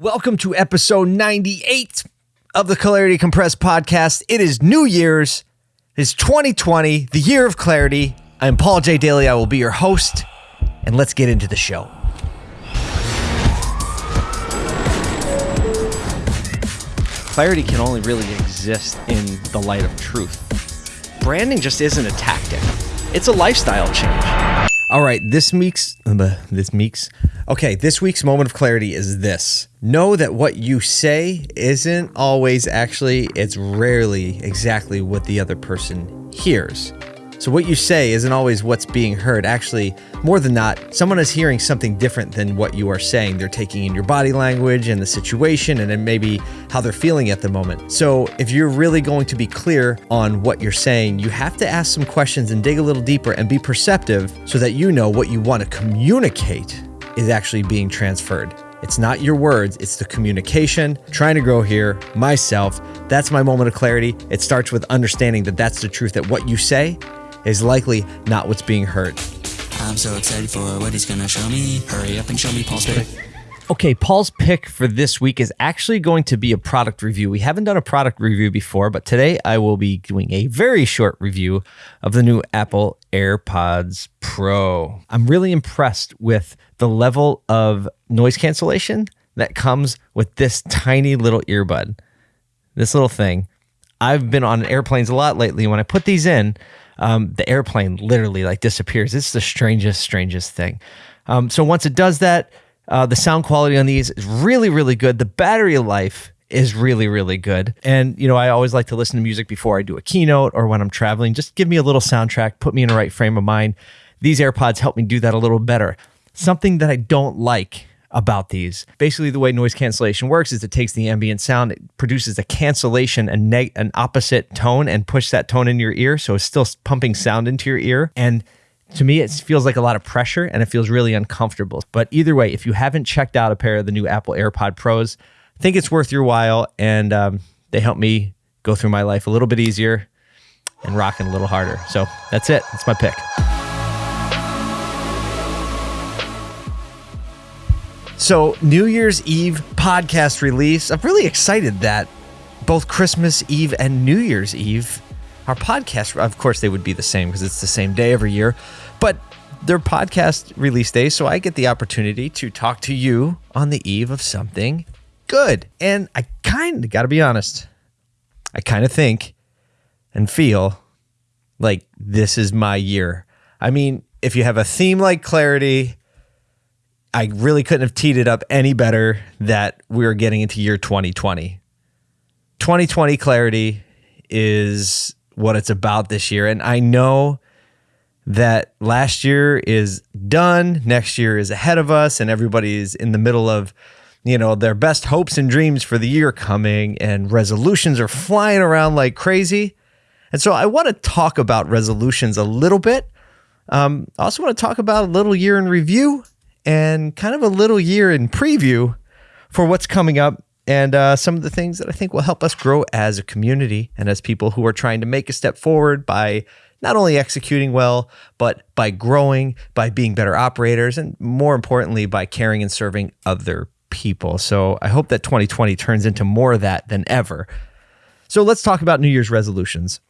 Welcome to episode 98 of the Clarity Compressed podcast. It is New Year's. It is 2020, the year of clarity. I'm Paul J. Daly. I will be your host, and let's get into the show. clarity can only really exist in the light of truth. Branding just isn't a tactic. It's a lifestyle change. All right, this week's this week's okay. This week's moment of clarity is this: know that what you say isn't always actually. It's rarely exactly what the other person hears. So what you say isn't always what's being heard. Actually, more than not, someone is hearing something different than what you are saying. They're taking in your body language and the situation and then maybe how they're feeling at the moment. So if you're really going to be clear on what you're saying, you have to ask some questions and dig a little deeper and be perceptive so that you know what you want to communicate is actually being transferred. It's not your words, it's the communication. Trying to grow here, myself. That's my moment of clarity. It starts with understanding that that's the truth, that what you say is likely not what's being heard. I'm so excited for what he's gonna show me. Hurry up and show me Paul's pick. Okay, Paul's pick for this week is actually going to be a product review. We haven't done a product review before, but today I will be doing a very short review of the new Apple AirPods Pro. I'm really impressed with the level of noise cancellation that comes with this tiny little earbud. This little thing. I've been on airplanes a lot lately. When I put these in, um, the airplane literally like disappears. It's the strangest, strangest thing. Um, so once it does that, uh, the sound quality on these is really, really good. The battery life is really, really good. And, you know, I always like to listen to music before I do a keynote or when I'm traveling. Just give me a little soundtrack, put me in the right frame of mind. These AirPods help me do that a little better. Something that I don't like about these. Basically, the way noise cancellation works is it takes the ambient sound, it produces a cancellation, a neg- an opposite tone, and push that tone in your ear. So it's still pumping sound into your ear. And to me, it feels like a lot of pressure and it feels really uncomfortable. But either way, if you haven't checked out a pair of the new Apple AirPod Pros, I think it's worth your while. And um, they help me go through my life a little bit easier and rocking a little harder. So that's it. That's my pick. So, New Year's Eve podcast release. I'm really excited that both Christmas Eve and New Year's Eve, our podcast, of course, they would be the same because it's the same day every year, but they're podcast release day So, I get the opportunity to talk to you on the eve of something good. And I kind of got to be honest, I kind of think and feel like this is my year. I mean, if you have a theme like clarity, I really couldn't have teed it up any better that we're getting into year 2020. 2020 clarity is what it's about this year. And I know that last year is done, next year is ahead of us, and everybody's in the middle of, you know, their best hopes and dreams for the year coming, and resolutions are flying around like crazy. And so I want to talk about resolutions a little bit. Um, I also want to talk about a little year in review and kind of a little year in preview for what's coming up and uh, some of the things that I think will help us grow as a community and as people who are trying to make a step forward by not only executing well, but by growing, by being better operators, and more importantly, by caring and serving other people. So I hope that 2020 turns into more of that than ever. So let's talk about New Year's resolutions.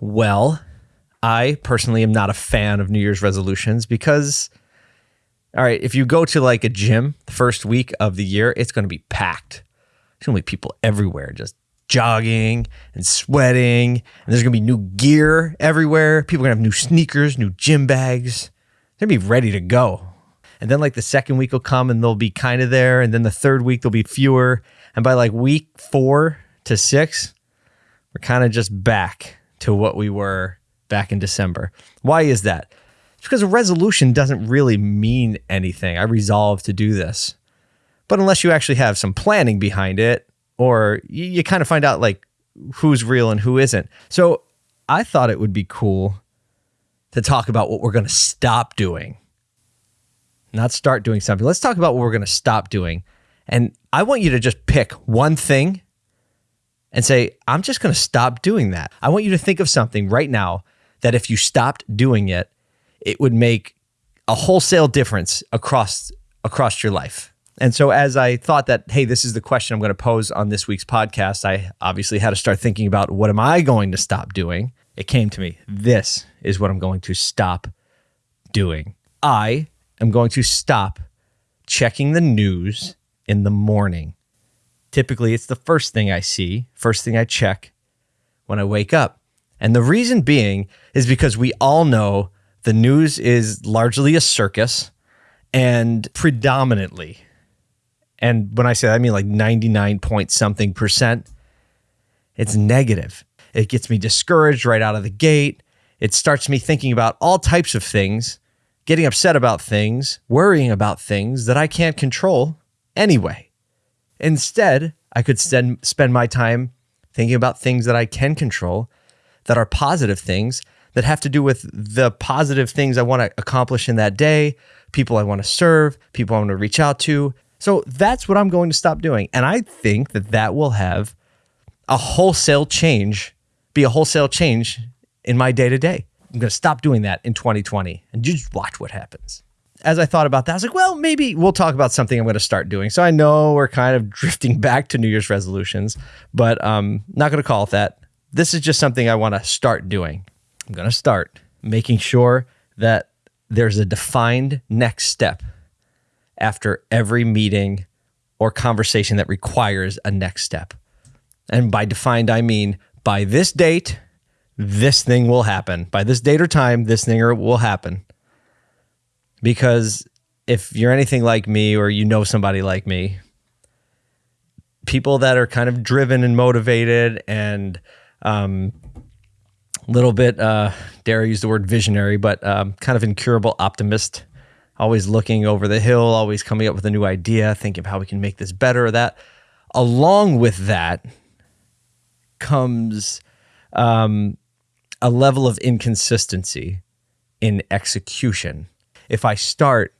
Well, I personally am not a fan of New Year's resolutions because all right, if you go to like a gym the first week of the year, it's going to be packed. There's going to be people everywhere just jogging and sweating. And there's going to be new gear everywhere. People are going to have new sneakers, new gym bags. They're going to be ready to go. And then like the second week will come and they'll be kind of there. And then the third week, there'll be fewer. And by like week four to six, we're kind of just back to what we were back in December. Why is that? Because a resolution doesn't really mean anything. I resolve to do this. But unless you actually have some planning behind it, or you, you kind of find out like who's real and who isn't. So I thought it would be cool to talk about what we're going to stop doing, not start doing something. Let's talk about what we're going to stop doing. And I want you to just pick one thing and say, I'm just going to stop doing that. I want you to think of something right now that if you stopped doing it, it would make a wholesale difference across across your life. And so, as I thought that, hey, this is the question I'm going to pose on this week's podcast, I obviously had to start thinking about what am I going to stop doing? It came to me. This is what I'm going to stop doing. I am going to stop checking the news in the morning. Typically, it's the first thing I see, first thing I check when I wake up. And the reason being is because we all know the news is largely a circus and predominantly and when I say that, I mean like 99 point something percent, it's negative. It gets me discouraged right out of the gate. It starts me thinking about all types of things, getting upset about things, worrying about things that I can't control anyway. Instead, I could spend, spend my time thinking about things that I can control, that are positive things, that have to do with the positive things I want to accomplish in that day, people I want to serve, people I want to reach out to, so that's what I'm going to stop doing. And I think that that will have a wholesale change, be a wholesale change in my day to day. I'm going to stop doing that in 2020 and just watch what happens. As I thought about that, I was like, well, maybe we'll talk about something I'm going to start doing. So I know we're kind of drifting back to New Year's resolutions, but um, not going to call it that. This is just something I want to start doing. I'm going to start making sure that there's a defined next step after every meeting or conversation that requires a next step. And by defined, I mean by this date, this thing will happen. By this date or time, this thing will happen. Because if you're anything like me or you know somebody like me, people that are kind of driven and motivated and um, little bit, uh, dare I use the word visionary, but um, kind of incurable optimist always looking over the hill, always coming up with a new idea, thinking of how we can make this better or that. Along with that comes um, a level of inconsistency in execution. If I start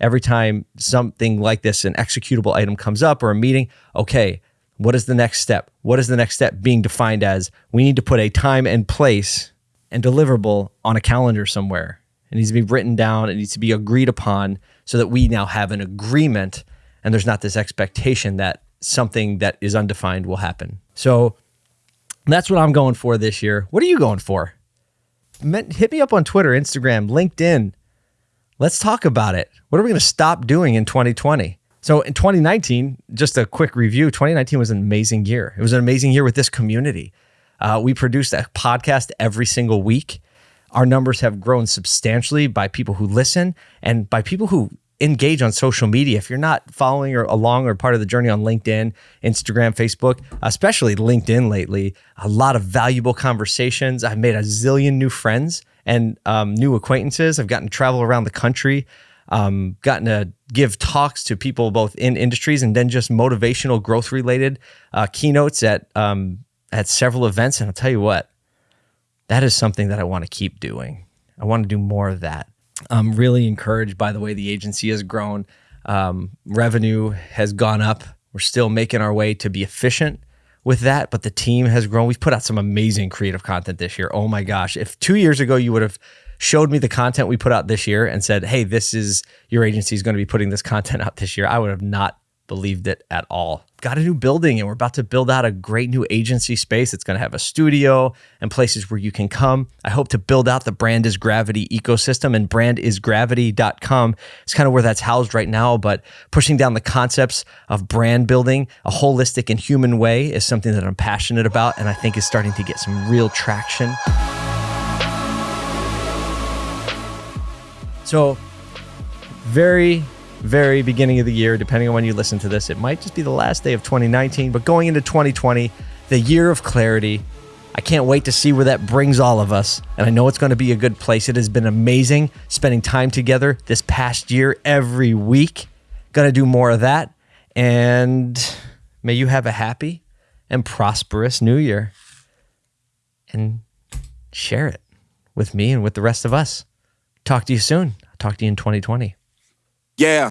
every time something like this, an executable item comes up or a meeting, okay, what is the next step? What is the next step being defined as? We need to put a time and place and deliverable on a calendar somewhere. It needs to be written down. It needs to be agreed upon so that we now have an agreement and there's not this expectation that something that is undefined will happen. So that's what I'm going for this year. What are you going for? Hit me up on Twitter, Instagram, LinkedIn. Let's talk about it. What are we going to stop doing in 2020? So in 2019, just a quick review 2019 was an amazing year. It was an amazing year with this community. Uh, we produced a podcast every single week. Our numbers have grown substantially by people who listen and by people who engage on social media. If you're not following or along or part of the journey on LinkedIn, Instagram, Facebook, especially LinkedIn lately, a lot of valuable conversations. I've made a zillion new friends and um, new acquaintances. I've gotten to travel around the country, um, gotten to give talks to people both in industries and then just motivational growth related uh, keynotes at um, at several events. And I'll tell you what, that is something that I want to keep doing. I want to do more of that. I'm really encouraged by the way the agency has grown. Um, revenue has gone up. We're still making our way to be efficient with that, but the team has grown. We've put out some amazing creative content this year. Oh my gosh. If two years ago you would have showed me the content we put out this year and said, hey, this is your agency is going to be putting this content out this year, I would have not believed it at all. Got a new building and we're about to build out a great new agency space. It's going to have a studio and places where you can come. I hope to build out the Brand is Gravity ecosystem and brandisgravity.com is kind of where that's housed right now. But pushing down the concepts of brand building a holistic and human way is something that I'm passionate about and I think is starting to get some real traction. So, very very beginning of the year, depending on when you listen to this. It might just be the last day of 2019, but going into 2020, the year of clarity. I can't wait to see where that brings all of us. And I know it's going to be a good place. It has been amazing spending time together this past year every week. Going to do more of that. And may you have a happy and prosperous new year. And share it with me and with the rest of us. Talk to you soon. Talk to you in 2020. Yeah.